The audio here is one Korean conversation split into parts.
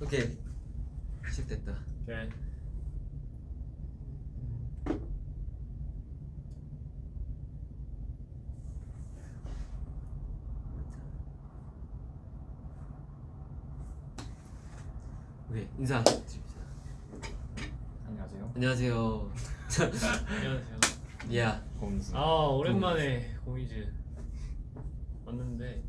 오케이 시작됐다 오케이. 오케이 인사 드립니다 안녕하세요. 안녕하세요 안녕하세요. 야 공수. 아 오랜만에 공이즈 왔는데.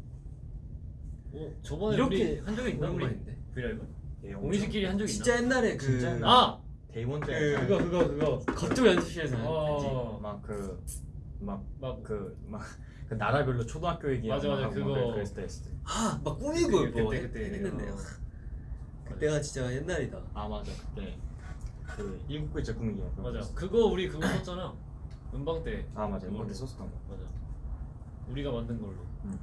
오 저번에 이렇게 우리 한 적이 있나 우리 브이라이브? 예, 공이즈끼리 한 적이 있나? 진짜 옛날에 그 진짜 옛날. 아 데이원 때 그- 그거 그거 그거. 겉도 연습실에서 했지 어. 막그 막그막 막그 나라별로 초등학교 얘기 맞아, 맞아, 그거. 그랬을 때 했을 때. 아막 꾸미고 그때, 뭐 그때, 그때. 했는데 어. 그때가 진짜 옛날이다 아 맞아 그때 그 일곱 글자 꾸미기 맞아. 그거 우리 그거 썼잖아. 음방 때. 아 맞아 그걸로. 이때 썼었던 거. 맞아. 우리가 만든 걸로. 응.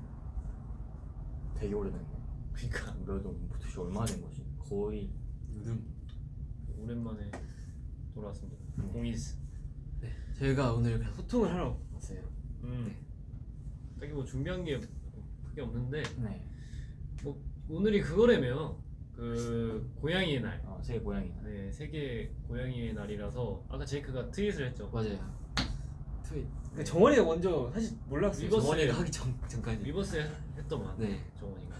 되게 오래된 거. 그러니까 몇도 도대체 얼마나 된 거지? 거의 요즘 오랜만에 돌아왔습니다. 음. 공이즈. 네 저희가 오늘 그냥 소통을 하러 왔어요 음. 딱히 뭐 준비한 게 크게 없는데 네. 뭐 오늘이 그거라며 그 고양이의 날. 어, 세계 고양이. 네 세계 고양이의 날이라서 아까 제이크가 트윗을 했죠. 맞아요 트윗 네. 정원이가 먼저 사실 몰랐어요 리버스. 정원이가 하기 전, 전까지 리버스 했- 했더만. 네 정원이가.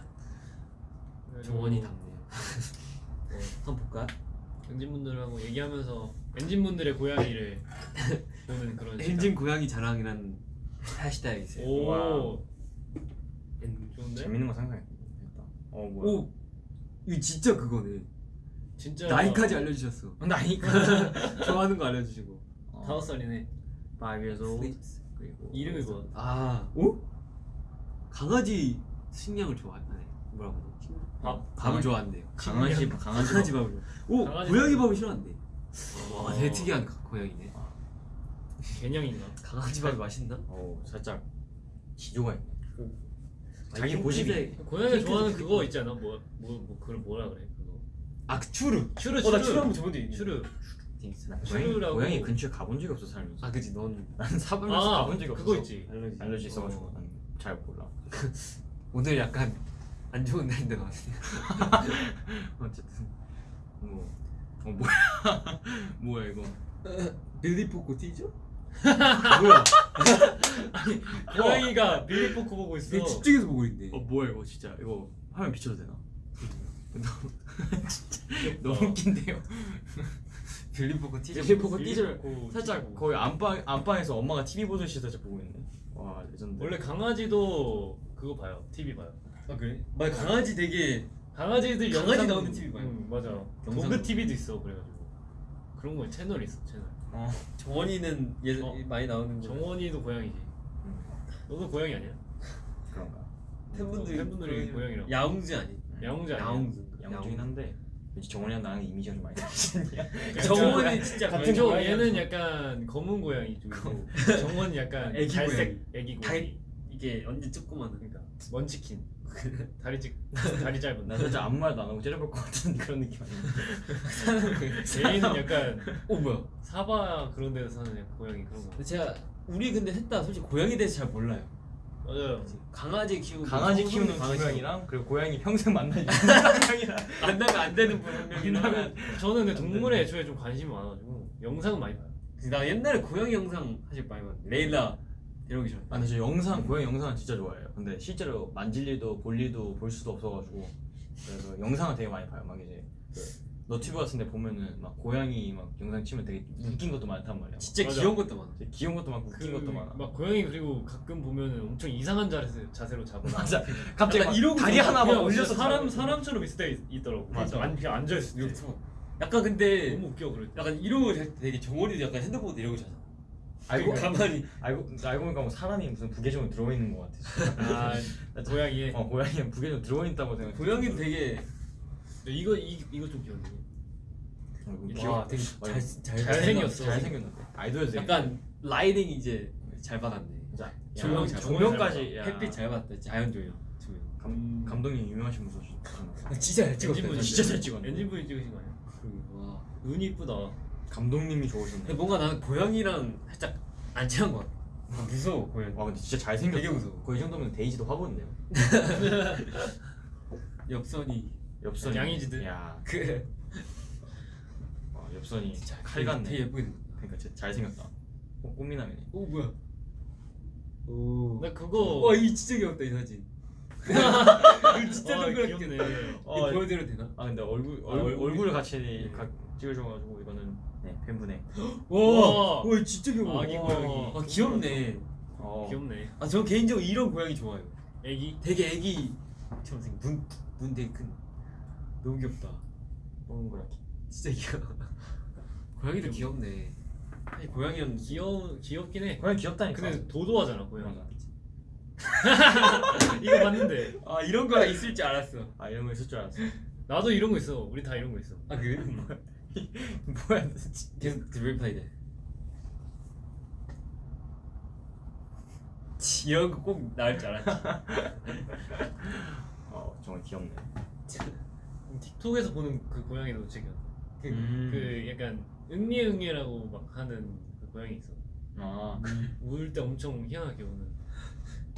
정원이 답네 요뭐 한번 볼까? ENGENE분들하고 얘기하면서 ENGENE분들의 고양이를 보는 그런 ENGENE 고양이 자랑이란 해시태그 있어요 시간. 오. 엔- 좋은데? 재밌는 거 상상했다. 어 뭐야? 오 이거 진짜 그거네 진짜 나이까지 알려주셨어 나이가 좋아하는 거 알려주시고 다섯 살이네. 5 years old. 스위트. 그리고 이름이 뭐? 아 오? 강아지 식량을 좋아하네 뭐라고 하지? 밥. 밥을 강아지- 좋아한대요 강아지 강아지 강아지 밥을 오 강아지 고양이 밥. 밥을 싫어한대 어. 와 되게 특이한 가- 고양이네 개념인가? 강아지 밥이 맛있나? 어 살짝 기조가 있네. 아, 자기 고집이. 핑크색 좋아하는. 그거 있지 않아? 뭐, 뭐, 뭐 그걸 뭐라 그래? 그거. 아그 추르 추르, 어나 추르. 추르 한번 저번 적에 추르. 나 고양이. 고양이 근처에 가본 적이 없어 살면서. 아 그지 넌 나는 사분에서 아, 가본 적이 없어. 그거 있지. 알러지 알러지 있어가지고 어. 난잘 몰라. 오늘 약간 안 좋은 날인데 나왔어요 어쨌든 뭐. 어 뭐야? 뭐야 이거? 빌리 포코 티죠? 뭐야 고양이가 빌리 포크 보고 있어. 집중해서 보고 있네 어 뭐야 이거 진짜 이거 화면 비춰도 되나? 너무 진짜 귀엽다. 너무 웃긴데요. 빌리 포코 티죠? 빌리 포코 빌리 띠를 포코 살짝. 거의 안방 안방에서 엄마가 TV 보듯이 살짝 보고 있네. 와 레전드. 원래 강아지도 그거 봐요. TV 봐요. 아 그래? 막 강아지 되게 강아지들 강아지 나오는 TV 봐요. 응, 맞아. 영상 도그 TV도 있어. 그래가지고 그런 거 채널이 있어. 채널. 어. 정원이는 예 어. 많이 나오는 거 정원이도 고양이지. 음, 너도 고양이 아니야? 그런가. 팬분들이 팬분들이 고양이라고. 야옹즈 아니? 야옹즈 아니야? 야옹즈 양쪽이긴 한데 왠지 정원이랑 나랑 이미지가 좀 많이 다르시냐? 정원이 진짜 같은 고양이 조 고양이 얘는 약간 검은 고양이 쪽이고 정원이 약간 애기 갈색 애기 다- 고양이. 이게 언제 조그마한 그러니까 먼치킨. 다리 찌 다리 짧은. 나 진짜 아무 말도 안 하고 째려볼 것 같은 그런 느낌 아니야? 제이는 약간 어 뭐야? 사바 그런 데서 사는 고양이 그런 거. 제가 우리 근데 셋다 솔직히 고양이 대해서 잘 몰라요 맞아요. 강아지 키우고 강아지 뭐 키우는 고양이랑 그리고 고양이 평생 만나지 만나면 안 되는 분명이랑 저는 근데 동물에 애초에 좀 관심이 많아가지고 영상은 많이 봐요. 나 옛날에 고양이 영상 사실 많이 봤는데 레일라 데려오기 전에 아 근데 저 영상 고양이 영상은 진짜 좋아해요 근데 실제로 만질 일도 볼 일도 볼 수도 없어가지고 그래서 영상은 되게 많이 봐요 막 이제 그 너튜브 같은 데 보면은 막 고양이 막 영상 치면 되게 웃긴 것도 많단 말이야 진짜 맞아. 귀여운 것도 많아 귀여운 것도 많고 웃긴 것도 많아 그막 고양이 그리고 가끔 보면은 엄청 이상한 자세, 자세로 잡아. 맞아 갑자기 이러고 다리. 하나 막 올려서 사람. 사람처럼 있을 때 있- 있더라고. 맞아. 아니 그냥 앉아 있을 때. 서 약간 근데 너무 웃겨 그럴 때. 약간 이러고 되게 정원이도 약간 핸드폰 이러고 자잖아 알고 가만히 알고 알고 보니까 뭐 사람이 무슨 부계정에 들어있는 것 같아 아 고양이에. 어 고양이 부계정 들어있다고 생각 고양이도 되게 이거 이 이거 좀 귀엽네. 와 되게 맞아. 잘, 잘 잘생겼어. 잘생겼는데 아이돌에서 약간 라이딩 이제 잘 받았네 진짜 조명 조명까지 야. 햇빛 잘 받았다 자연 조명 조명 감, 감독님 유명하신 분 쏘시 아, 진짜 잘 엔진분이 진짜 잘 찍었네. 엔진분이 찍으신 거 아니야? 와 눈이 이쁘다. 감독님이 좋으셨네 뭔가 나는 고양이랑 살짝 안 친한 것 같아. 아, 무서워 고양이. 와 근데 진짜 잘생겼다. 되게 무서워. 거의 정도면 데이지도 화보인데요. 엽선이. 엽선이. 양이지들. 야. 그. 어, 엽선이 진짜 칼 같네. 되게 예쁘게 그러니까 진짜 잘생겼다. 어, 꽃미남이네. 오 뭐야? 오. 나 그거 와이 진짜 귀엽다 이 사진. 진짜 와, 동그랗게. 이거 어, 보여드려도 되나? 아 근데 얼굴 아, 얼, 얼굴이- 얼굴을 같이 네. 각 찍어줘가지고 이거는 네 팬분의 와. 와 진짜 귀여워 아기 와. 고양이. 아 귀엽네 어, 귀엽네. 아 저 개인적으로 이런 고양이 좋아요 애기. 되게 애기 처럼 생긴 눈, 눈 되게 큰 너무 귀엽다 동그랗게 진짜 귀여워 고양이도 귀엽네 사실 고양이는 귀여 귀엽긴 해. 고양이 귀엽다니까 근데 도도하잖아 고양이. 이거 봤는데 아 이런 거가 있을 줄 알았어 아 이런 거 있을 줄 알았어 나도 이런 거 있어. 우리 다 이런 거 있어. 아 그래? 뭐야 진짜. 계속 드릴파이 돼. 이런 거 꼭 나올 줄 알았지. 어 정말 귀엽네. 틱톡에서 보는 그 고양이도 되게 그, 음. 그 약간 응애응애라고 막 하는 그 고양이 있어. 아. 울 때 엄청 희한하게 우는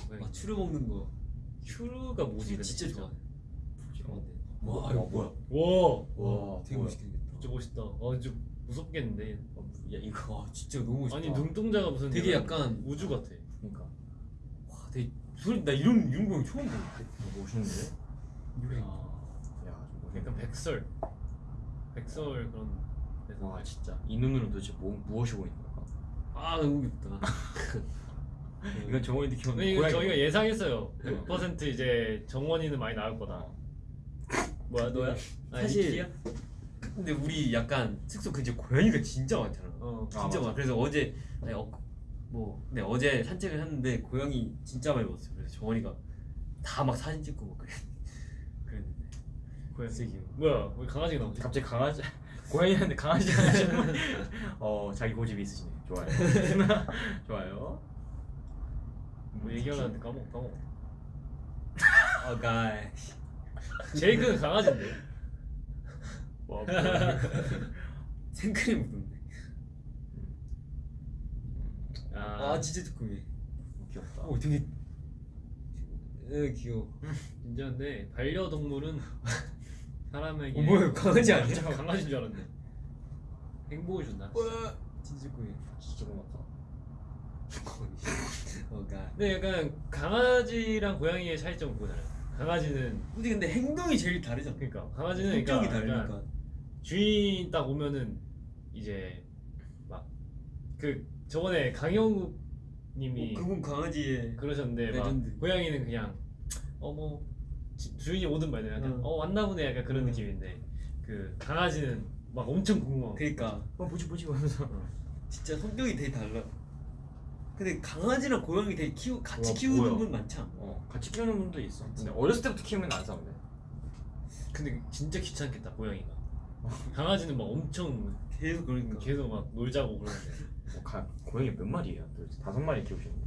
고양이. 아 추루 먹는 거. 큐르가 뭐지? 추루 진짜 좋아. 어, 와 이거 뭐야? 와. 와, 되게 생겼다 진짜 멋있다. 아 진짜 무섭겠는데. 어, 야 이거 와 진짜 너무 멋있다 아니 눈동자가 무슨 되게 약간 우주 같아. 그러니까 와 되게 소리 나 이런 이런 거 처음 보는데 멋있는데 야좀 멋있다. 약간 백설. 백설 그런. 데서. 와 진짜 이 눈으로 도대체 뭐, 무엇이 보이는 걸까 아 너무 귀엽다 이건 정원이 느끼는 근데 이거 저희가 예상했어요. 네. 100% 이제 정원이는 많이 나올 거다. 뭐야 너야? 아, 사실- 니키야? 근데 우리 약간 숙소 근처 고양이가 진짜 많잖아 어. 아, 진짜 맞아. 많아 그래서 어제 아니, 어, 뭐 네, 어제 산책을 했는데 고양이 진짜 많이 봤어요 그래서 정원이가 다 막 사진 찍고 막 그랬, 그랬는데 고양이. 귀여워 뭐야? 왜 강아지가 나오지? 갑자기 강아지 고양이한테 강아지 하시는 어 자기 고집이 있으시네 좋아요 좋아요 뭐 얘기하려는데 까먹 까먹. 아 가이 제이크는 강아지인데. 와 생크림 묻었네. 아, 아 진짜 조금해 귀엽다. 어 되게 에 귀여워. 진짜 근데 반려동물은 사람에게 어 뭐야 강아지 아니야? 진짜 강아지인 줄 알았네. 행복을 준다. 와 진짜 조금해 진짜 고맙다. 근데 약간 강아지랑 고양이의 차이점 그거잖아요. 강아지는 근데 근데 행동이 제일 다르잖아. 그러니까 강아지는 성격이 그러니까 다르니까 주인 딱 오면은 이제 막 그 저번에 강영욱 님이 어, 그분 강아지의 그러셨는데 레전드. 막 고양이는 그냥 어뭐 주인이 오든 말든 약간 응. 어 왔나 보네 약간 그런 응. 느낌인데 그 강아지는 막 엄청 궁금하고 그러니까 어 뭐지 뭐지 하면서 진짜 성격이 되게 달라. 근데 강아지랑 고양이 되게 키우 같이 와, 키우는 뭐야. 분 많지 않아? 어 같이 키우는 분도 있어 근데 어렸을 때부터 키우면 안 싸운대 근데 진짜 귀찮겠다 고양이가 강아지는 막 엄청 계속 그러니까. 계속 막 놀자고 그러는데 어, 가, 고양이 몇 마리예요? 도대체 다섯 마리 키우시는데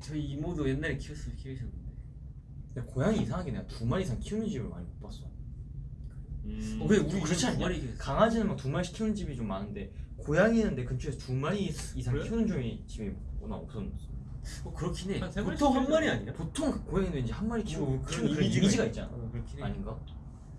저희 이모도 옛날에 키웠을 키우셨는데. 근데 고양이 이상하게 내가 두 마리 이상 키우는 집을 많이 못 봤어 음. 어, 근데 우리 그렇지 두 않냐? 마리. 강아지는 막 두 마리씩 키우는 집이 좀 많은데 고양이는 내 근처에서 두 마리 이상 그래? 키우는 중에 집이 워낙 없었어 어 그렇긴 해. 마리씩 보통 한 마리. 아니야? 보통 고양이는 이제 한 마리 키우고 어, 그런 이미지가 이미지가 있- 있잖아 어, 그렇긴 해. 아닌가?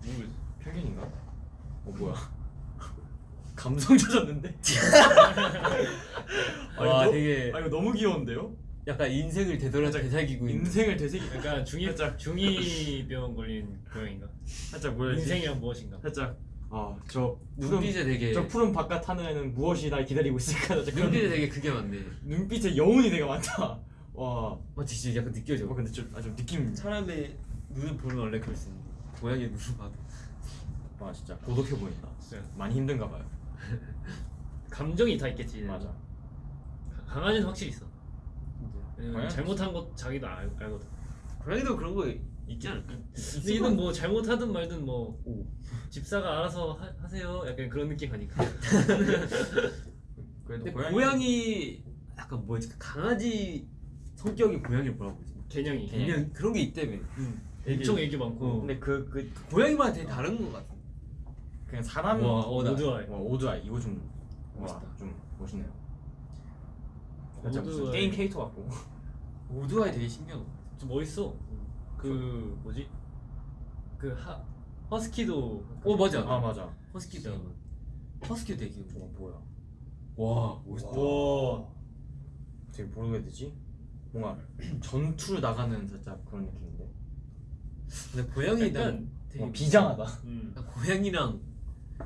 모르겠어 편견인가? 어 뭐야 감성 젖었는데? 와 너- 되게 아 이거 너무 귀여운데요? 약간 인생을 되돌아 되새기고 있는. 인생을 되새기 약간 중이 살짝. 중이병 걸린 고양인가 살짝 뭐였지? 인생이란 무엇인가 살짝 아저 눈빛에 되게 저 푸른 바깥 하늘에는 무엇이 날 기다리고 있을까? 눈빛에 되게 그게 많네. 눈빛에 여운이 되게 많다. 와. 맞지 진짜 약간 느껴져. 어, 근데 좀 아주 느낌. 사람의 눈을 보면 원래 그럴 수 있는데 고양이의 눈을 봐도. 와 진짜 고독해 보인다. 진짜 많이 힘든가 봐요. 감정이 다 있겠지 맞아. 강아지는 확실히 있어 왜냐면 잘못한 것 자기도 알, 알거든 고양이도 그런 거 있지 않을까? 근데 얘는 뭐 잘못하든 말든 뭐 집사가 알아서 하, 하세요 약간 그런 느낌 가니까 그래도 고양이, 고양이 약간 뭐지 강아지 성격이 고양이 뭐라고 그러지? 개냥이 개냥. 그런 게 있다며. 응. 되게- 엄청 애기 많고 근데 그 그 고양이마다 되게 다른 것 같아. 그냥 사람 와, 어, 나- 오드아이 와 오드아이 이거 좀 멋있다. 와, 좀 멋있네요. 진짜 무슨. 게임 캐릭터 같고. 오드아이 되게 신기한 거. 좀 멋있어 그 뭐지 그 하, 허스키도 어 맞아. 아 맞아. 허스키 되게 많아. 허스키 되게. 어 뭐야? 와 멋있다. 와 되게 뭐라고 해야 되지? 뭔가 전투를 나가는 살짝 그런 느낌인데. 근데 고양이 난 약간 되게 어, 비장하다. 음. 나 고양이랑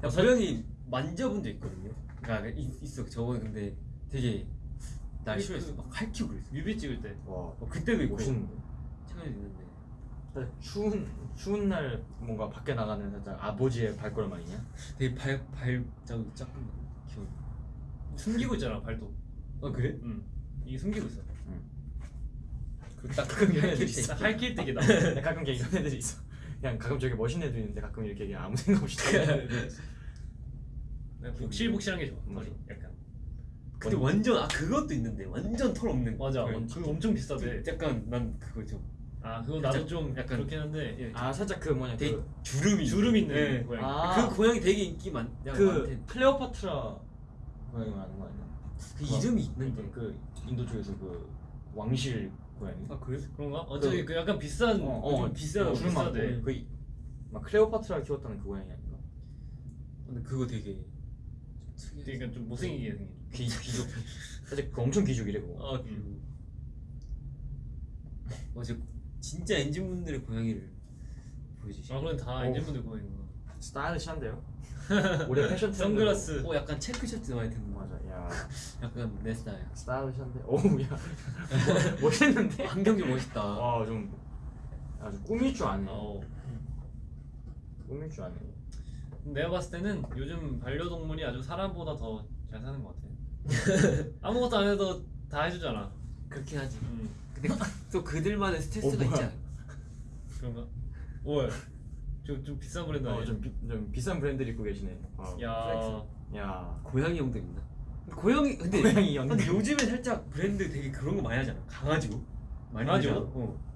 나 살- 고양이 만져본 적 있거든요. 그러니까 있, 있어 저번에 근데 되게 날 그- 싫어했어. 막 핥히고 그랬어. 뮤비 찍을 때 와 어, 그때도 있고 멋있는데. 최근에도 있는데. 살짝 추운 추운 날 뭔가 밖에 나가는 살짝 아버지의 발걸음 아니냐? 되게 발 발자국 작은 거 귀여워. 숨기고 있잖아 발도 어 그래? 음. 이게 숨기고 있어 그딱 가끔 이런 애들 있어. 딱 할길 때게 나 가끔 걔 이런 애들이 있어. 그냥 가끔 저기 멋있는 애도 있는데 가끔 이렇게 그냥 아무 생각 없이 다니는 애들 있어. 복실복실한 게 좋아 맞아. 털이 약간 근데 완전 아 그것도 있는데 완전 털 없는 맞아 고양이. 그거 엄청 비싸대 약간 난 그거 좀 아 그거 나도 좀 약간- 그렇긴 한데 예, 아 살짝 그 뭐냐 되게 그, 주름이 주름 있는 예. 고양이 아. 그 고양이 되게 인기 많. 야, 그 많대. 클레오파트라 고양이 말하는 거 아니야? 그 이름이 있는데. 그, 그 인도 쪽에서 그 왕실 고양이. 아 그래? 그런가? 어차피 그 약간 비싼 어, 어, 어, 비싸 주름 많고 비싸대 그막 클레오파트라 키웠다는 그 고양이 아닌가? 근데 그거 되게 좀. 그러니까 좀 못생기게 생긴 귀 귀족 살짝 그 엄청 귀족이래 그거. 아 그. 어제 진짜 ENGENE 분들의 고양이를 보여주시. 아 그럼 다 어. ENGENE 분들 고양이구나 stylish한데요. 올해 패션 트렌드. 선글라스 어 약간 체크 셔츠 많이 입는 거. 맞아. 야 약간 내 스타일. stylish한데. 오우 야 멋- 멋있는데. 환경 좀 멋있다. 와좀 아주 꾸밀 줄 아네. 어. 꾸밀 줄 아네. 내가 봤을 때는 요즘 반려동물이 아주 사람보다 더 잘 사는 것 같아 아무것도 안 해도 다 해주잖아 그렇긴 하지. 음. 근데 또 그들만의 스트레스가 어? 있지 않아? 그런가? 오야 좀, 좀 비싼 브랜드 아니야? 어좀 좀 비싼 브랜드를 입고 계시네. 어. 야 야. 고양이 형도 있나? 고양이 근데 고양이 형들. 근데 요즘에 살짝 브랜드 되게 그런 거 많이 하잖아. 강아지로. 많이? 하잖아. 어.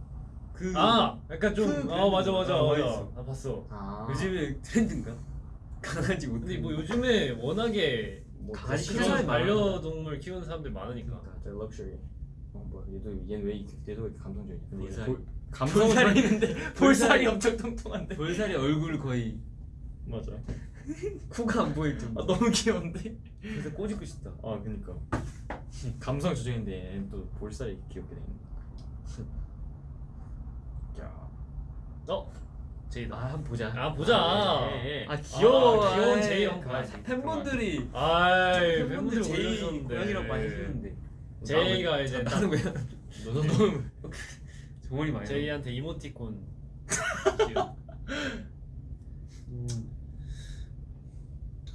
그 아 약간 좀큰아 맞아 맞아. 아, 맞아. 나 봤어 아. 요즘에 트렌드인가? 강아지 옷. 근데 뭐 요즘에 워낙에 뭐 강아지 많아. 반려동물 키우는 사람들 많으니까 저 럭셔리. 어 뭐야 얘도 얘는 왜 얘도 왜 이렇게 감성적이야? 볼살. 볼- 감성은 볼살이 볼살이 엄청 통통한데. 볼살이 얼굴 거의 맞아. 코가 안 보일 아 정도. 너무 귀여운데. 그래서 꼬집고 싶다. 아 그니까. 감성 조정인데 얘는 또 볼살이 귀엽게 돼 있네. 야. 어? 제이다 아 한번 보자. 아 보자 예, 예. 아 귀여워. 아, 귀여운 제이 아, 봐야지. 팬분들이 아이 팬분들 팬분들 제이 고양이랑 많이 해주는데. 제이가 이제 아, 나는 왜 너는 너는 정원이 많이. 제이한테 이모티콘 음.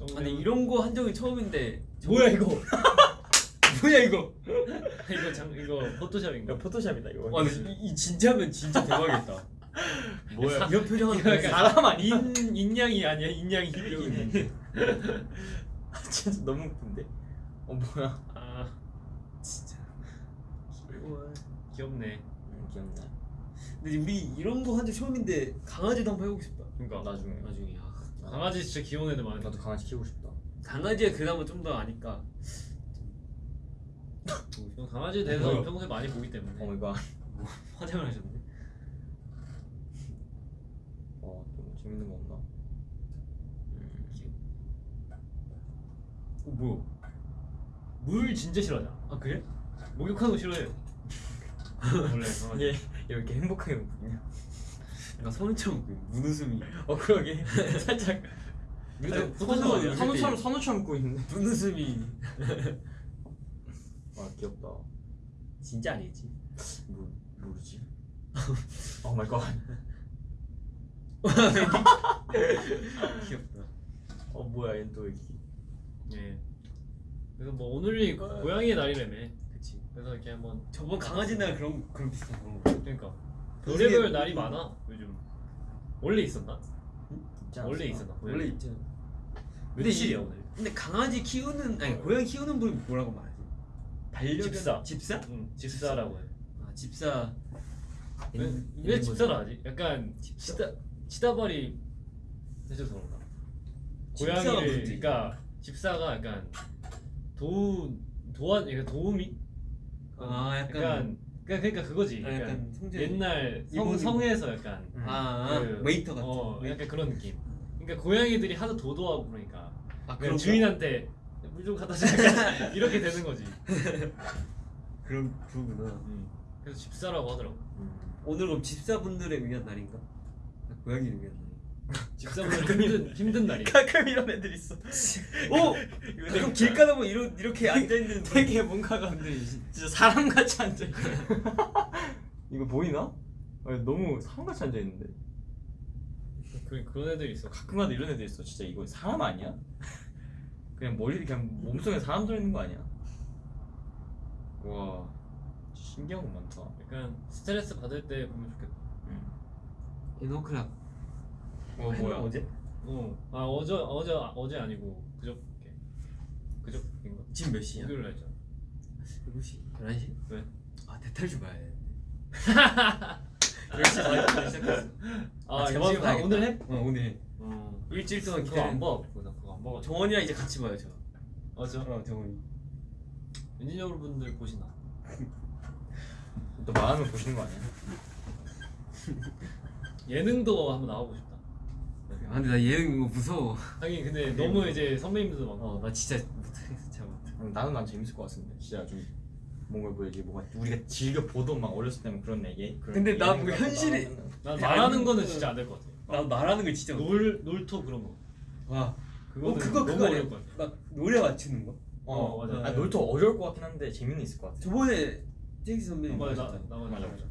어, 아니 이런 거 한 적이 처음인데. 뭐야 이거 뭐야 이거? 이거 장 이거 포토샵인가? 야 포토샵이다 이거. 아 근데 이, 이 진짜면 진짜 대박이겠다. 뭐야? 이런 약간 사람 아니야? 인 인양이 아니야 인양이 여기 진짜 너무 웃긴데. 어 뭐야? 아 진짜. 귀여워. 귀엽네 음, 귀엽네. 근데 우리 이런 거 한 적 처음인데 강아지도 한번 해보고 싶다. 그러니까 나중에. 나중에. 아, 강아지 진짜 귀여운 애들 많아 나도 강아지 키우고 싶다. 강아지에 그나마 좀 더 아니까. 전 강아지에 대해서 뭐야? 평소에 많이 보기 때문에 oh my god. 화장을 하셨네. 어, 또 재밌는 거 없나? 어 뭐야? 물 진짜 싫어하잖아 아 그래? 목욕하는 거 싫어해 원래 강아지 얘 이렇게 행복하게 웃냐? 약간 선우처럼 그 눈웃음이. 어 그러게 살짝 포토샵 선우 선우처럼 선우처럼 웃고 있는데. 눈웃음이 아 귀엽다. 진짜 아니지. 뭐 모르지? oh my god. 귀엽다. 어 뭐야 얘는 또 이렇게. 예 그래서 뭐 오늘이 고양이의 날이라며 그치. 그래서 이렇게 한번 저번 강아지 날 그런 그런 비슷한 그런 거. 그러니까 되게- 별의별 날이 많아 요즘 원래 있었나? 있지 원래? 있었나? 원래 있잖아. 며칠이야 이- 오늘? 근데 강아지 키우는 아니 고양이 키우는 분 뭐라고 말하지? 반려 집사. 집사? 응 집사라고 해 아 집사. 왜, 왜 거지. 하지? 약간 집사. 치다 치다발이 해줘서 그런가? 고양이를. 그러니까 집사가 약간 도 도와 그러니까 도우미 아 약간, 약간 그러니까 그러니까 그거지. 아, 약간 약간 성재 옛날 성 성에서 약간 음. 아, 그, 웨이터 같은 어, 웨이터. 약간 그런 느낌. 그러니까 고양이들이 하도 도도하고 그러니까 아 주인한테 물 좀 갖다 줘 이렇게 되는 거지. 그런 그러구나 음. 그래서 집사라고 하더라고. 오늘 그럼 집사분들을 위한 날인가? 아, 고양이를 위한 날 집사분들 힘든 힘든 날이. 가끔 이런 애들 있어. 오! 이거 그럼 길 가다 보면 이러, 이렇게 앉아 있는 되게 뭔가가 진짜 사람 같이 앉아 있어. 이거 보이나? 아니, 너무 사람 같이 앉아 있는데. 그 그런 애들 있어. 가끔가다 이런 애들 있어. 진짜 이거 사람 아니야? 그냥 머리 그냥 몸속에 사람 들어 있는 거 아니야? 와 신기한 거 많다. 약간 스트레스 받을 때 보면 좋겠다. 에너크락 어 뭐야? 어제? 어. 아 어제 어제 어제 아니고 그저께 그저께인가? 지금 몇 시야? 목요일 날잖아. 7시? 11시? 왜? 아 대탈주 봐야 되는데 10시 반부터 시작했어 아, 잠시 대박. 아. 오늘 해? 어 오늘 해 어. 일주일 동안 그거 안 봐. 나 그거 안 봐가지고. 정원이랑 이제 같이 봐요 저 맞아. 어 정원이 엔지니어 분들 보시나? 또 말하면 보시는 거 아니야? 예능도 한번 나가고 싶다. 아 근데 나 예능 이거 무서워 하긴 근데 너무 이제 선배님들도 많고. 어 나 진짜 못하겠어 진짜 못해 음, 나는 난 재밌을 것 같은데 진짜 좀 뭔가 뭐지 뭔가 우리가 즐겨 보던 막 어렸을 때는 그런 얘기. 그런 근데 나 뭐 현실이- 난 말하는 거는 그- 진짜 안 될 것 같아. 나 말하는 거 진짜 못해 놀 놀토 그런 거. 와 그거는 어, 그거 너무 그거 아니야? 막 노래 맞추는 거? 어, 어, 맞아. 맞아. 아, 놀토 어려울 것 같긴 한데 재미는 있을 것 같아. 저번에 잭스 선배님 맞아, 나, 맞았잖아. 나 맞아, 맞아.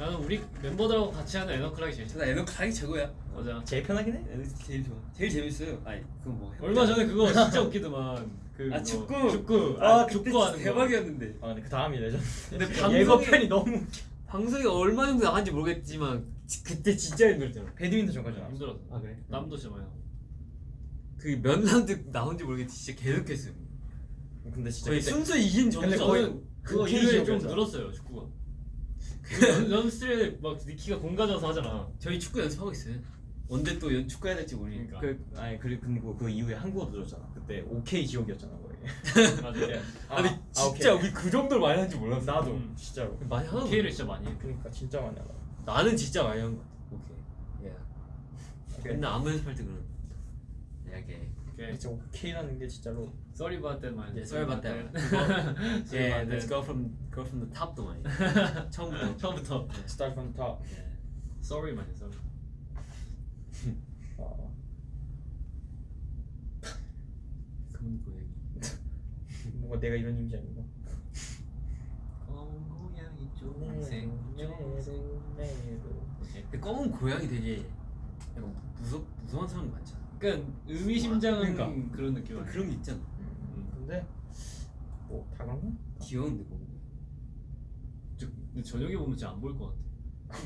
나는 우리 멤버들하고 같이 하는 EN-O'CLOCK이 제일 좋아. 나 EN-O'CLOCK이 최고야 맞아. 제일 편하긴 해. 제일 좋아 제일 재밌어요 아니 그건 뭐 얼마 전에 그거 진짜 웃기더만. 그아 그거. 축구 축구. 아 아, 축구 하는 거. 대박이었는데 아 근데 그 다음이 레전드. 근데 예고편이 너무 웃겨. 방송이 얼마 정도 나간지 모르겠지만 지- 그때 진짜 힘들었잖아 배드민턴 전까지 나왔어. 힘들었어. 아 그래? 남도 진짜 많이. 그몇 라운드 나온지 모르겠지 진짜 계속했어요 근데 진짜 거의 순수 이긴 근데 점수 거의 저는 그거 그 이후에 좀. 늘었어요 축구가. 그 연- 연습실에 막 니키가 공 가져와서 하잖아. 저희 축구 연습하고 있어요 언제 또 연- 축구 해야 될지 모르니까 그러니까. 그 아니 그리고 그리고 그 이후에 한국어도 들었잖아. 그때 OK 지옥이었잖아 거의. 맞아. 아니 진짜 우리 그 정도로 많이 하는지 몰랐어 나도 음. 진짜로. 많이 하는 K를 진짜 많이 해. 그러니까 진짜 많이 하다. 나는 진짜 많이 한거 같아 오케이 예 오케이. 맨날 안무 연습할 때 그런 이야기 오케이. 진짜 OK라는 게 진짜로 Sorry about that man. 예, sorry about that. Sorry 예, about let's that. go from go from the top도 많이 처음부터 처음부터 start from top. 예. Sorry man. Sorry. 어, 그런 고양이 뭔가 내가 이런 이미지 아닌가? 고양이 근데 검은 고양이 되게 약간 무섭 무서운 사람 많잖아 그러니까 의미심장한 그러니까. 그런 느낌 아니야? 그런 게 있잖아 음, 근데 뭐다 그런가? 귀여운데 검은 저- 근데 저녁에 보면 진짜 안 보일 것 같아.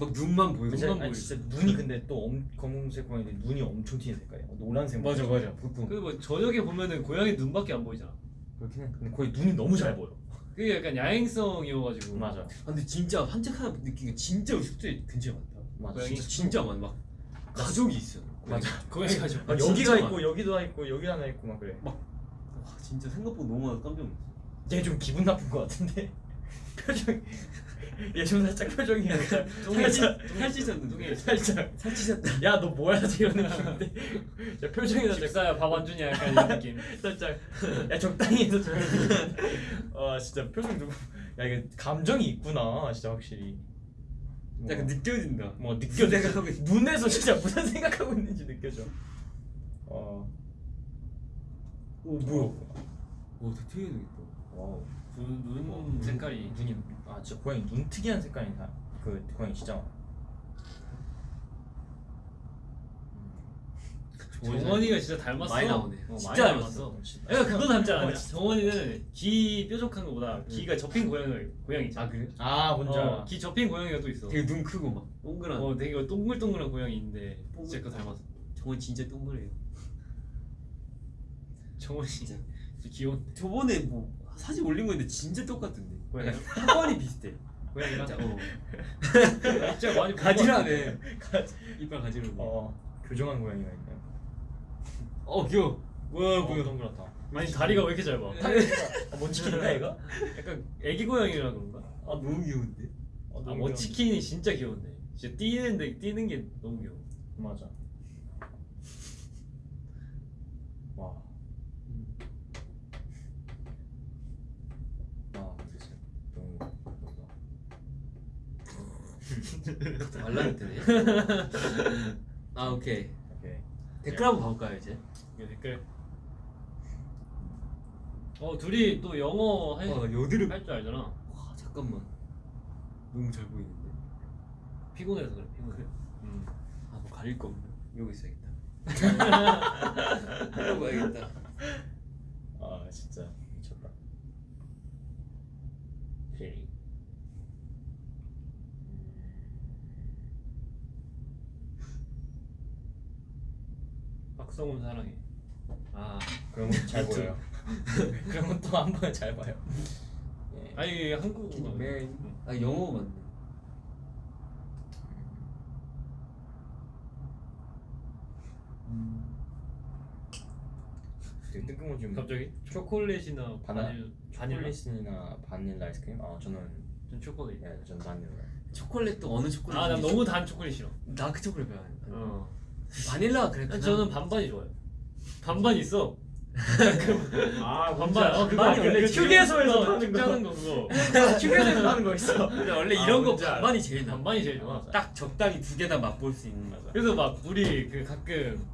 막 눈만 진짜, 눈만 아니, 보이지. 진짜 눈이 근데 또 엄, 검은색 고양이 눈이 엄청 튀는 색깔이야. 노란색. 맞아 맞아 보통 그리고 뭐 저녁에 보면은 고양이 눈밖에 안 보이잖아. 그렇긴 해. 근데 거의 눈이 너무 잘 보여. 그게 약간 야행성이어가지고. 맞아. 아, 근데 진짜 산책하다 게 진짜 숙소에 근처에 많다 맞아. 고양이? 진짜 진짜 많아 막 가족이 있어 맞아. 고양이. 막 진짜 여기가 많아. 있고 여기도 있고 여기 하나 있고 막 그래. 와 진짜 생각보다 너무 많아 깜짝 놀랐어 얘좀 기분 나쁜 것 같은데 표정. 얘좀 살짝 표정이 약간 살짝 살찌셨는데 살짝 살찌셨다 야 너 뭐야 이런 느낌인데 야, 표정이 살짝 집사야 밥 안 주냐 약간 이런 느낌. 살짝 야 적당히 해서 좀아 진짜 표정 좀. 야 이게 감정이 있구나 진짜 확실히. 약간 느껴진다 뭐 느껴 내가 눈에서 진짜 무슨 생각하고 있는지 느껴져. 어. 오 뭐야 오 되게 되겠다 와우. 눈, 눈 어, 색깔이. 눈이 아 진짜 고양이 눈 특이한 색깔이 다. 그 고양이 진짜 많아. 정원이가 진짜 닮았어. 많이 나오네. 어, 진짜 많이 닮았어. 닮았어. 애가 그거 닮지 않아? 어, 진짜. 정원이는 귀 뾰족한 거보다 귀가 접힌 고양이 고양이 있잖아. 아 그래? 아 뭔지 어, 알아. 귀 접힌 고양이가 또 있어. 되게 눈 크고 막 동그란 어, 되게 동글동글한 고양이인데 진짜 그거 닮았어. 정원 진짜 동그래요 정원이 진짜. 진짜 귀여운 저번에 뭐 사진 올린 건데 진짜 똑같던데 고양이? 하관이 비슷해 고양이랑 진짜 어 진짜 많이 가지라네 이빨 가지로 어. 어 교정한 고양이가 있네요. 어 귀여워 와 어, 동그랗다. 아니 다리가 왜 이렇게 짧아? 아, 뭐 치킨인가 이거? 약간 애기 고양이라 그런가? 아 너무 귀여운데? 어, 아, 너무 뭐 귀여운데. 치킨이 진짜 귀여운데. 진짜 뛰는데 뛰는 게 너무 귀여워. 맞아. 와. 아, 진짜 너무 예쁘다. 말라면 되네. 아 오케이. 오케이. 댓글 한번 봐볼까요 이제? 이게 댓글. 어 둘이 또 영어 할 와 여드름. 줄 알잖아. 와 잠깐만. 너무 잘 보이는데. 피곤해서 그래. 피곤해. 그래? 음. 아뭐 가릴 거 없나? 이러고 있어야겠다. 이러고야겠다. 아, 진짜 미쳤다. 쉐리. 박성훈 사랑해. 아 그런 건잘 보여요. 그런 건또한 번에 잘 봐요. 예. 아니 이게 한국어. Marry me? 아 영어 맞네. 되게 뜬금없이 갑자기 초콜릿이나 바나 바닐 바닐라. 초콜릿이나 바닐라 아이스크림? 아 저는 전 초콜릿. 예, 전 바닐라. 초콜릿도 어느 초콜릿? 아난 너무 단 초콜릿 싫어. 나그 초콜릿 별로 안. 어. 바닐라 그래. 난 저는 반반이 좋아요. 반반 있어. 아 반반. 어, 그거. 원래 그 휴게소에서 어, 파는 거. 하는 거 그거. 휴게소에서 하는 거 있어. 근데 원래 아, 이런 거. 반반이 제일 나. 반반이 제일 좋아. 딱 적당히 두 개 다 맛볼 수 있는 맞아. 그래서 막 우리 그 가끔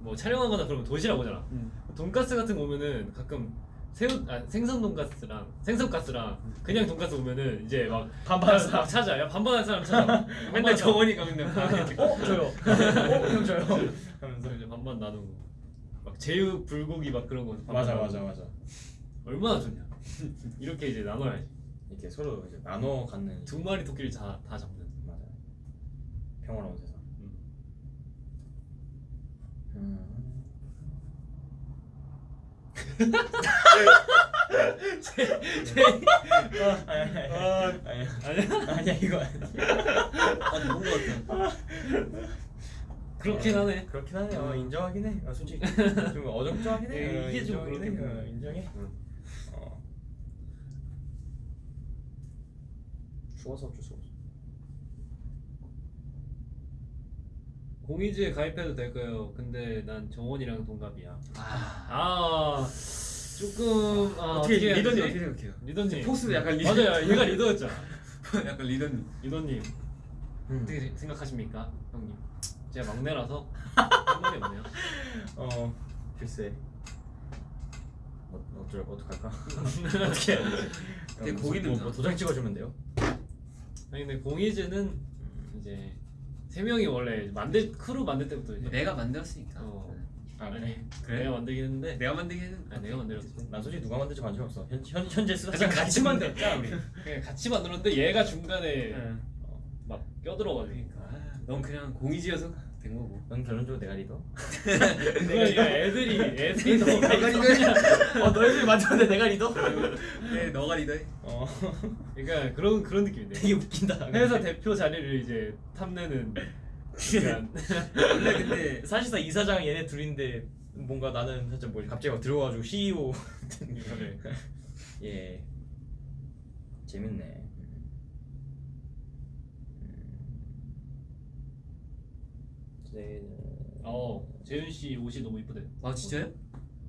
뭐 촬영하거나 그러면 도시락 오잖아. 음. 돈가스 같은 거 오면은 가끔 새우 아 생선 돈가스랑 생선 가스랑 그냥 돈가스 오면은 이제 막 반반 막, 막 찾아. 야 반반한 사람 찾아. 맨날 정원이가 맨날. 어 저요. 어형 저요. 하면서 이제 반반 나누고 막 제육 불고기 막 그런 거 맞아 나누고. 맞아 맞아. 얼마나 좋냐. 이렇게 이제 나눠야지. 이렇게 서로 이제 나눠 갖는 두 마리 토끼를 다, 다 잡는. 맞아. 평화로운 세상. 음. 음. 아니 아니 아니 아니야 이거 아니야. 아 좋은 거 같아. 그렇긴 하네. 그렇긴 하네. 어, 인정하긴 해. 어, 솔직히 좀 어정쩡하긴 해. 예, 어, 이게 좀 인정하긴 그렇긴 해. 어, 해. 인정해. 응. 어. 죽어서 어쩔 수 없어. 공이즈에 가입해도 될까요? 근데 난 정원이랑 동갑이야. 아. 아 조금 아, 어떻게 해야 리더님? 어떻게 생각해요? 리더님 포스 약간 리더. 맞아요 얘가 리더였잖아 약간 리더님. 리더님 음. 어떻게 생각하십니까 형님 제가 막내라서 할 말이 없네요 어 글쎄. 어, 어쩔 어떡할까? 어떻게 해야 되지 되게 뭐, 고기 뭐? 뭐 도장 찍어주면 돼요? 아니 근데 공이즈는 이제 세 명이 원래 만들 크루 만들 때부터 이제 내가 만들었으니까. 어. 아 아니 그래? 내가 만들긴 했는데 내가 만들긴 했는데. 아 내가 만들었지 난 솔직히 누가 만들지 관심 없어. 현, 현 현재 쓰다 같이 만들었잖아 우리. 그냥 같이 만들었는데 얘가 중간에 응. 어, 막 껴들어가지고 그러니까 아, 넌 그냥 공이즈여서 된 거고. 넌 결론적으로 내가 리더? 그러니까 애들이 애들이 너무 내가 리더야. 어 너희들이 만들었는데 내가 리더? 네, 너가 리더해. 어 그러니까 그런 그런 느낌인데 되게 웃긴다. 회사 대표 자리를 이제 탐내는 원래 근데 사실상 이사장 얘네 둘인데 뭔가 나는 살짝 뭐 갑자기 막 들어와가지고 CEO 이거를 예 재밌네. 네. 어 재윤 씨 옷이 너무 이쁘대. 아 진짜요?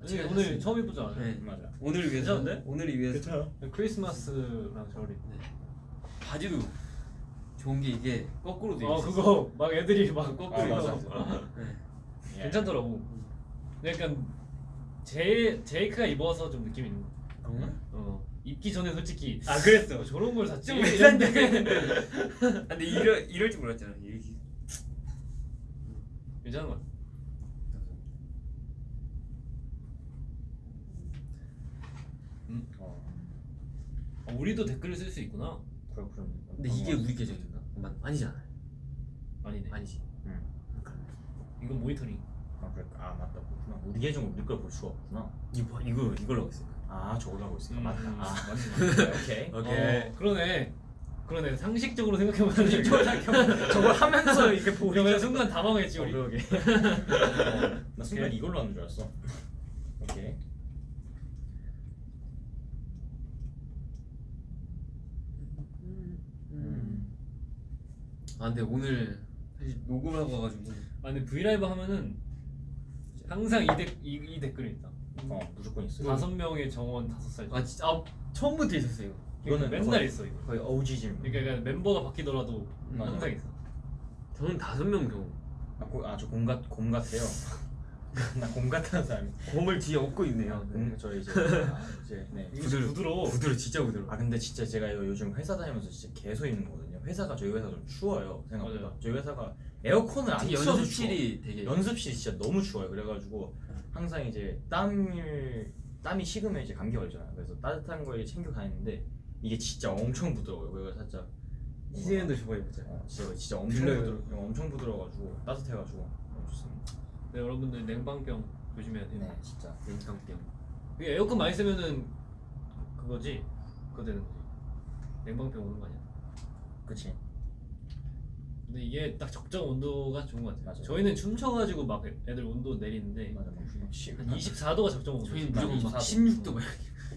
제가 오늘 샀어요. 처음 이쁘잖아. 네. 맞아. 오늘 위해서. 괜찮은데? 오늘을 위해서. 크리스마스랑 잘 어울리. 네. 바지도 좋은 게 이게 거꾸로 돼 있어. 어 그거 막 애들이 막 아, 거꾸로 맞아. 입어. 네. 예. 괜찮더라고. 약간 제 제이크가 입어서 좀 느낌 있는 거. 그런가? 어 입기 전에 솔직히 아 그랬어. 어, 저런 걸 샀지. 좀 외산데 근데 이럴 이럴 줄 몰랐잖아. 얘기. 괜찮은 거 같아. 어 아, 우리도 댓글을 쓸 수 있구나. 그렇군. 근데 이게 우리 계정인가? 맞 아니잖아. 아니네. 아니지. 응. 이건 모니터링. 아 그래. 아 맞다. 그렇구나. 우리 계정 우리 걸 볼 수가 없구나. 이거 이거 이걸로 하고 있어. 아 저걸로 하고 있으니까 음, 맞다. 음, 아 맞네, 맞네. 오케이. 오케이. 어, 그러네. 그러네. 상식적으로 생각해보면 저걸 하면서 이렇게 보고 그러면 순간 당황했지 어, 우리. 그러게. 나 순간 오케이. 이걸로 하는 줄 알았어. 오케이. 음. 아 근데 오늘 사실 녹음을 하고 와가지고 아 근데 브이라이브 하면은 항상 이, 댓, 이, 이 댓글이 있다 어 무조건 있어요. 다섯 명의 정원 다섯 살아 진짜 아, 처음부터 있었어요 이거는 맨날 거의- 있어 이거 거의 OG 질문. 그러니까 멤버가 바뀌더라도 맞아. 항상 있어 저는 다섯 명 경우 아저 곰같 곰 같아요. 나곰 같다는 사람이. 곰을 뒤에 업고 있네요 곰, 저 이제 아, 이제 네. 부드러- 부드러워 부드러 진짜 부드러 아 근데 진짜 제가 이거 요즘 회사 다니면서 진짜 계속 있는 거거든요. 회사가 저희 회사 좀 추워요 생각보다. 맞아요. 저희 회사가 에어컨을 안 틀어서 연습실이 되게. 연습실이 진짜 너무 추워요. 그래가지고 항상 이제 땀을 땀이 식으면 이제 감기 걸리잖아요. 그래서 따뜻한 걸 챙겨 다니는데 이게 진짜 엄청 부드러워요. 그래서 살짝 희진이도 저거 해보자 어, 진짜 진짜 엄청. 부드러 엄청 부드러워가지고 따뜻해가지고 너무 좋습니다. 네, 여러분들 냉방병 조심해야 돼요 네 진짜. 냉장병 이게 에어컨 많이 쓰면은 그거지 그거 되는 거지 냉방병 오는 거 아니야 그치. 근데 이게 딱 적정 온도가 좋은 것 같아요 맞아요. 저희는 춤춰가지고 막 애들 온도 내리는데 맞아 막 시- 한 24도가 적정 온도 저희는 나 무조건 막 24도. 16도 막나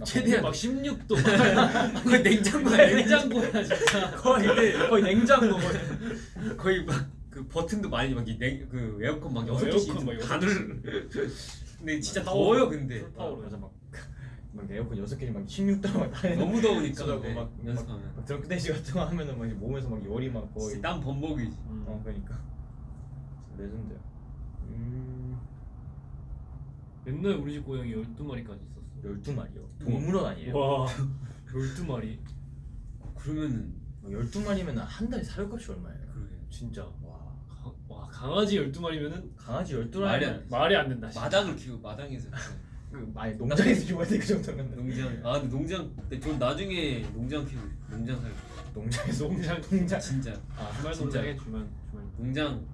최대한 막 16도 막 거의 냉장고야 냉장고야 진짜 거의 거의 냉장고 거의. 거의 막그 버튼도 많이 막그 에어컨 막 어, 여섯 막 개씩 다들 근데 진짜. 더워요 근데 풀파워로 맞아 막, 막 에어컨 여섯 개막 16도 막 다. 너무 더우니까 막- 연습하면 막 드렁크대시 같은 거 하면은 막 몸에서 막 열이 막 거의. 땀 범벅이지 음. 어 그러니까. 레전드야. 음. 맨날 우리 집 고양이 12마리까지 있었어 12마리요. 동물원 아니에요? 와 12마리 그러면은 12마리면 한 달에 사료값이 얼마예요? 그러게 진짜 와. 가- 와 강아지 12마리면은 강아지 12마리. 말이 안 돼. 말이 안 된다 진짜. 마당을 키우고 마당에서 그 아니 농장에서 키워야 돼그 정도면. 농장 아 근데 농장 근데 전 나중에 농장 키우고 싶어. 농장 살고 농장에서 농장 농장. 진짜 아 주말. 농장에 주말 주말 농장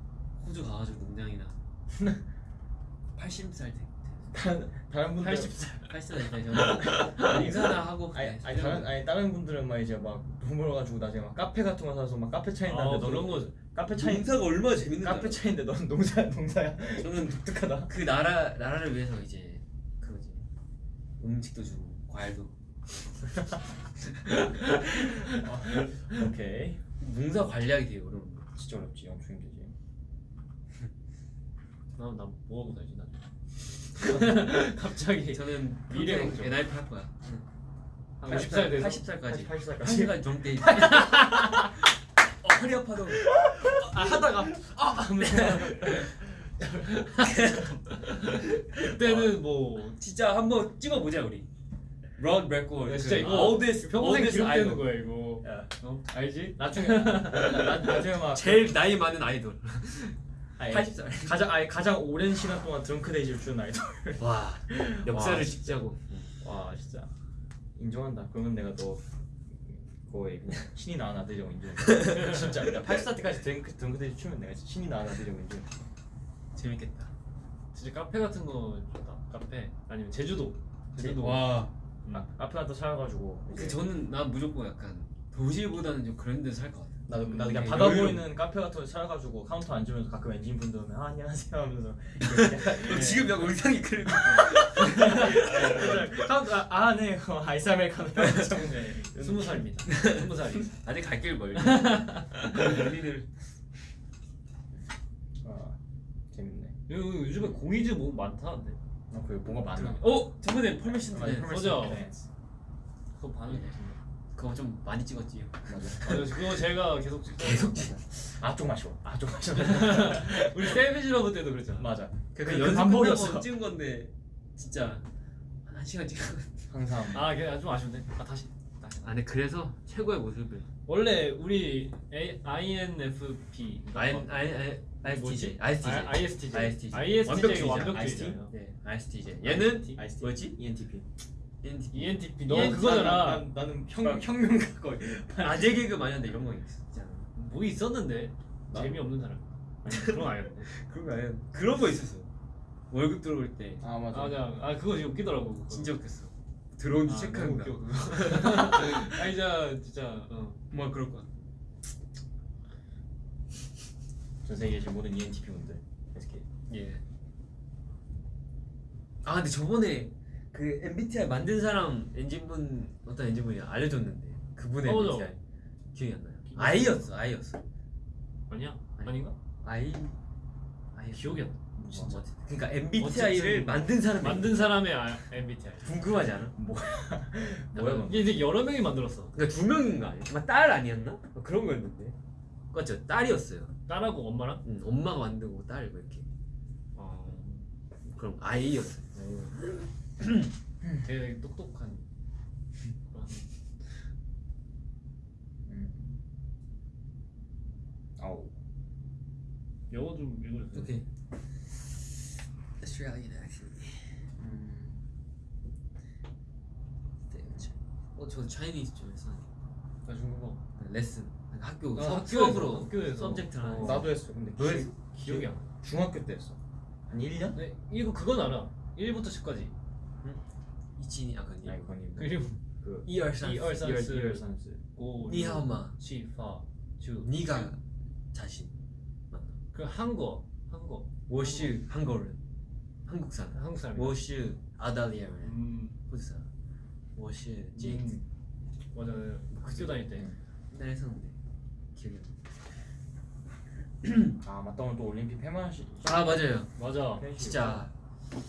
호주 가가지고 농장이나 80살 때 다른 다른 분들 80살 80살 때 저는 인사나 하고 아니. 아니 다른 아니 다른 분들은 막 이제 막 돈 벌어가지고 나중에 막 카페 같은 거 사서 막 카페 차인다는데 아 너는 그런 거 카페 차인 농사가 얼마나 재밌는지 카페? 차인데 넌 농사 농사야 저는 독특하다. 그 나라 나라를 위해서 이제 그거지 음식도 주고 과일도 오케이. 농사 관리하기 되게 어려운 거 진짜 어렵지 엄청 힘들지. 나나 뭐하고 살지 나 갑자기. 저는 미래 걱정. NIP 할 거야. 한 50살 돼서. 80살까지. 80살까지. 80살까지 정대 어, 허리 아파도 아 하다가. 아 하면서 그때는 뭐 진짜 한번 찍어보자 우리. 런 레코드 야, 진짜 이거 oldest, 평생 기록되는. 거야 이거. 야, 어? 알지? 나중에. 나, 나중에 막 제일 나이 많은 아이돌 아니, 80살. 가장 아니 가장 오랜 시간 동안 Drunk-Dazed를 주는 아이돌. 와 역사를 와, 찍자고. 와 진짜. 인정한다. 그러면 내가 너 거의 그냥 신이 낳은 아들이라고 인정해. 진짜 내가 80살 때까지 Drunk Drunk-Dazed 추면 내가 진짜 신이 낳은 아들이라고 인정해. 재밌겠다. 진짜 카페 같은 거 좋다. 카페? 아니면 제주도? 제주도. 와. 음. 아, 앞에 나또 살아가지고 그 저는 난 무조건 약간 도시보다는 좀 그런 데서 살 것 같아 나도 나도 그냥 음, 바다 여유로워. 보이는 카페 같은 데 살아가지고 카운터 앉으면서 가끔 엔진 분들 오면 아, 안녕하세요. 하면서 너 지금 약간 의상이 그래 카운터 아네. 아이스 아메리카노 이러면서 스무 살입니다. 스무 살이 아직 갈 길 멀리 멀리를. 아 재밌네. 요- 요즘에 공이즈 뭐 많다는데? 아, 그 뭔가 많아. 어? 맞아, 때 Permission 서죠. 네. 그거 좋습니다 그거 좀 많이 찍었지 맞아. 아 그거 제가 계속 찍 계속 찍 아좀 마셔. 아좀 마셔. 우리 Savage Love 때도 그랬잖아 맞아. 그, 그그 연습. 끝나고 찍은 건데 진짜 한 1시간 찍은 항상. 아 그게 좀 아쉬운데 아 다시 다시 아니 그래서 최고의 모습을 원래 우리 A, INFP I I I 뭐지? ISTJ ISTJ 아, ISTJ ISTJ ISTJ가 완벽주의자. 완벽주의자예요 네 ISTJ 얘는 IST? IST. 뭐지? ENTP. ENTP ENTP 너 ENTP. 그거잖아 난, 나는 혁 혁명가 거의. 아재 개그 많이 하는데 이런 거 있잖아 뭐 있었는데 나? 재미없는 사람 아니 그런 거 아니었는데 그런 거 아니야 그런 거 있었어 월급 들어올 때 아 맞아. 아아 그거 진짜 웃기더라고 그거. 진짜 웃겼어 들어온지 아, 체크한다 너무 웃겨 그거 아 진짜 진짜 어. 뭐 그럴 거야 전 세계에 계신 모든 ENTP 분들. SK. 예. 아 근데 저번에 그 MBTI 만든 사람 엔진분 어떤 엔진분이 알려줬는데 그분의 어. MBTI 기억이 안 나요. 아이였어 아이였어. 아니야? 아니. 아닌가? 아이 아이 기억이 안 나. 진짜. 그러니까 MBTI를 만든 사람이 만든 사람의 아, MBTI. 궁금하지 않아? 뭐야 어. 그건 이게 여러 명이 만들었어. 그러니까 두 명인가 아니야? 정말 딸 아니었나? 뭐 그런 거였는데. 맞죠? 딸이었어요. 딸하고 엄마랑. 응, 엄마가 만들고 딸뭐 이렇게 어, 그럼 아이였어요. 되게 똑똑한. 그런. 음. 아우 영어 좀 읽어주세요. 오케이. Australian accent. 음. 어, 저 Chinese 좀 했었는데. 나 중국어. 레슨. 학교 아, 수업, 학교에서, 수업으로 학교에서. 서브젝트를 하는. 어. 나도 했어 근데 너 했어? 기억이 안 나. 중학교 때 했어 한 1년? 네, 이거 그건 알아. 1부터 10까지. 이진이 아버님. 아이콘님. 그리고 그 이열산스 니하마. 치파 주. 니가 자신. 맞나? 그 한국 한국. 워슈 한국은 한국 사람. 한국 사람. 워슈 아달리아를 호주 음. 워슈 음. 제이크. 맞아 뭐 학교 다닐 때. 네. 옛날에 했었는데. 기억이 안아 맞다. 오늘 또 올림픽 폐만식 아 맞아요. 맞아. 진짜.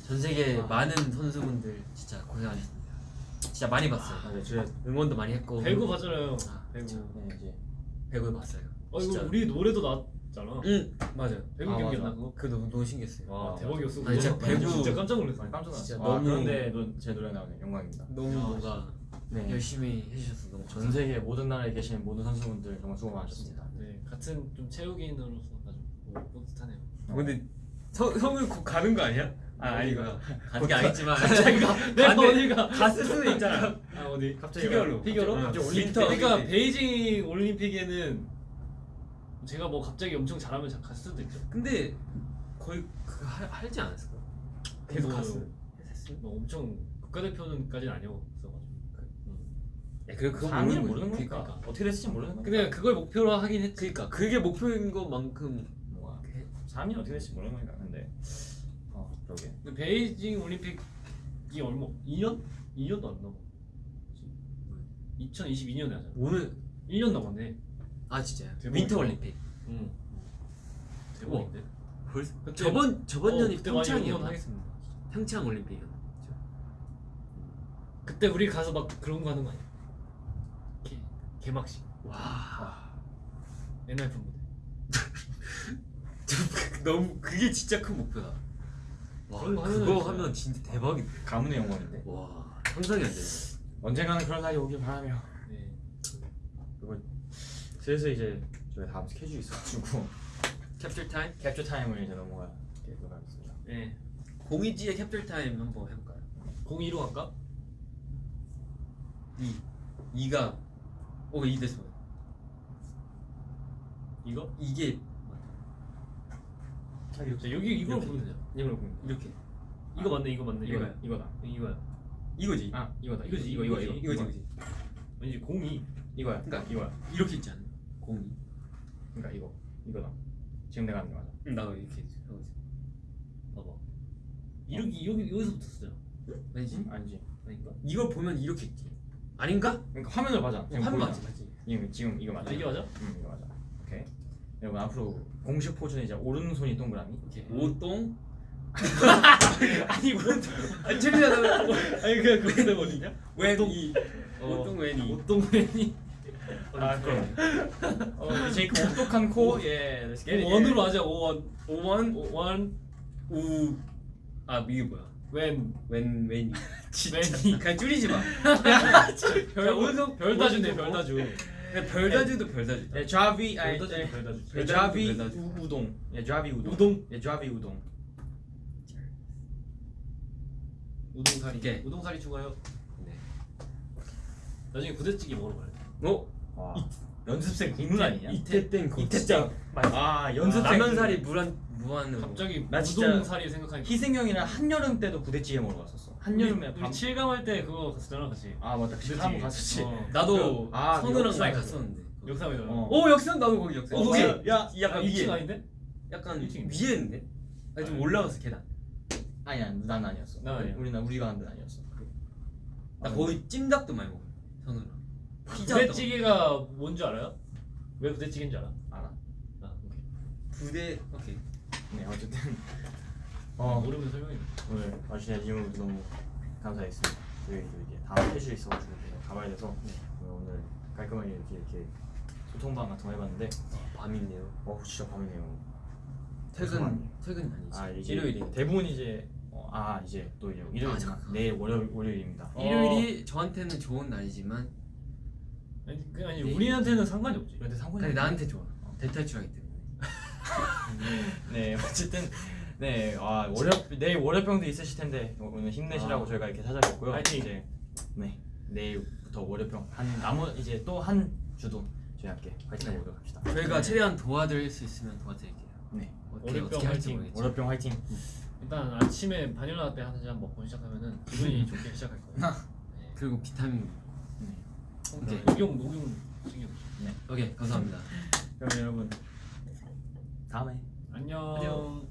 전 세계 아. 많은 선수분들 진짜 고생하셨습니다. 진짜 많이 봤어요. 아, 네, 저 응원도 많이 했고. 배구 봤잖아요. 아, 배구. 네, 이제 배구 봤어요. 어 진짜. 이거 우리 노래도 나왔잖아. 응 맞아요. 배구 아, 기억이 맞아. 나 그거? 그거 너무, 너무 신기했어요. 와 아, 대박이었어. 아니, 진짜 그거. 배구- 진짜 깜짝 놀랐어. 깜짝 놀랐어 진짜 아, 너무- 그런데 너- 제 노래 나오네 영광입니다 너무 야, 뭔가 네. 열심히 해주셔서 너무 전 세계 모든 나라에 계신 모든 선수분들 정말 수고 많으셨습니다 네 같은 좀 체육인으로서 아주 뭐 뿌듯하네요. 근데 성 성을 곧 가는 거 아니야? 아 아니구나. 가는 게 아니지만 반대- 어디가 갔을 수도 있잖아. 아 어디? 갑자기 피겨로. 피겨로? 응. 갑자기 winter 그러니까 올림픽. 베이징 올림픽에는 제가 뭐 갑자기 엄청 잘하면 자- 갔을 수도 있죠. 근데 거의 그 하, 하지 않았을까? 계속 뭐- 갔어. 했어. 뭐 엄청 국가대표는까지는 아니었어가지고. 야, 그래 그거 모르는 모르는 거니까. 거니까 어떻게 됐을지 모르는 거니까 근데 그걸 목표로 하긴 했지. 그러니까 그게 목표인 것만큼 뭐야 해- 3위 어떻게 될지 모르는 거니까 근데 어 그러게 근데 베이징 올림픽이 얼마? 2년? 2년도 안 넘어. 2022년에 하잖아. 오늘 1년 남았네. 아 진짜요? 대박이다. winter 올림픽. 응. 대박인데. 벌써 그때- 저번 저번 어, 년이 평창이었나? 평창 올림픽이었나? 그때 우리 가서 막 그런 거 하는 거 아니야? 개, 개막식. 와 옛날 분 무대. 너무 그게 진짜 큰 목표다. 와거 그거 진짜- 하면 진짜 대박이다. 가문의 영광인데 와 상상이 안 되네. 언젠가는 그런 날이 오길 바라며 네. 그리고 슬슬 이제 저희 다음 스케줄이 있어가지고 캡처 타임? 캡처 타임을 이제 넘어가 넘어가겠습니다 네. 공이즈의 캡처 타임 한번 해볼까요? 02로 갈까? 2 2가 오이 됐어. 이거? 이게 자, 여기 이걸. 보면. 이걸로 보면 이렇게 이거 맞네, 이거 맞네. 이거다 이거다 이거야. 이거지. 아 이거다 이거지, 이거 이거 이거 이거지. 이거지. 왠지 02. 이거야 그러니까 이거야 이렇게 있지 않나? 공이. 그러니까 이거 이거다 지금 내가 하는 게 맞아 응, 나도 이렇게 하고 있어. 봐봐. 이렇게 여기 여기서부터 쓰잖아. 아니지? 아니지 아닌가? 이걸 보면 이렇게 있지. 아닌가? 그러니까 화면을 봐자 지금 화면. 맞지 맞지. 지금 지금 이거 맞아 아, 이게 맞아? 응 이거 맞아 여러분 앞으로 공식 포즈는 이제 오른손이 동그라미 이렇게 오똥. 아니 오른손 아니 재미나다. 아니 그 그거 어디냐? 웬이 어, 오똥 웬이. 오똥맨이. 아 그럼 어 이제 그 코예 let's get it. 원으로 하자. 오원. 오원 원. 우. 아 이게 뭐야? 웬. 웬 웬이. 웬이. 그냥 줄이지 마. 별 별 다주네 오른손 별다주. 그냥 별다주도 별다주. 예, 좌비 아니 별다주 예, 별다주. 예, 좌비 별다주. 우- 우동 예 좌비 우동 우동. 예 좌비 우동 우동사리. 이게. 우동사리 추가요. 네. 나중에 부대찌개 먹으러 돼. 어? 와 연습생 국물 아니냐 이태땡 거. 이태땡 아 아, 연습생 라면사리 무한 무한으로. 갑자기 나 진짜 우동사리 생각하니까. 희생형이랑 한여름 때도 부대찌개 먹으러 갔었어 한여름에 우리, 밤 우리 칠감 할 때 그거 갔었잖아 같이. 아 맞다 그 부대찌개. 한번 갔었지 어. 나도 그- 아, 선우랑. 많이 갔었는데. 역삼이잖아. 어. 오 역삼 나도 거기 역삼. 어, 거기. 야 야, 약간 아, 2층 위에. 아닌데? 약간 일층인데? 위에 있는데? 아니 좀 올라가서 계단. 아니 아니 난 아니었어. 난 아니야. 우리는 우리가 한 데는 아니었어. 나 거의 찜닭도 많이 먹어 현우랑 피자도 부대찌개가 뭔지 알아요? 왜 부대찌개인 줄 알아? 알아. 아 오케이 부대 오케이 네 어쨌든 어. 어 모르면 설명해 오늘 와주신 질문 너무 감사했습니다. 저희 또 이제 다음 회식 있어가지고 가봐야 돼서 네. 오늘 깔끔하게 이렇게 이렇게 소통방 같은 거 해봤는데 밤이네요 어 진짜 밤이네요. 퇴근. 퇴근이 아니지 아 일요일이 대부분 이제 어, 아 이제 또 이제 일요일 아. 내일 월요일 월요일입니다. 어. 일요일이 저한테는 좋은 날이지만 아니, 그 아니 네. 우리한테는 상관이 없지 그런데 상관이 근데. 나한테 좋아 대탈출하기 때문에 네 어쨌든 네 아, 월요 내일 월요병도 있으실 텐데 오늘 힘내시라고 아. 저희가 이렇게 찾아뵙고요. 파이팅! 이제 네 내일부터 월요병 한 나머 이제 또 한 주도 저희 함께 파이팅 네. 해보도록 합시다. 저희가 최대한 도와드릴 수 있으면 도와드릴게요 네 월요병 화이팅. 월요병 화이팅. 일단 아침에 바닐라 라떼 한 잔 먹고 시작하면은 기분이 좋게 시작할 거예요 네. 그리고 비타민 네. 오케이. 녹용 녹용 챙겨 오케이 감사합니다 그럼 여러분 다음에 안녕 안녕.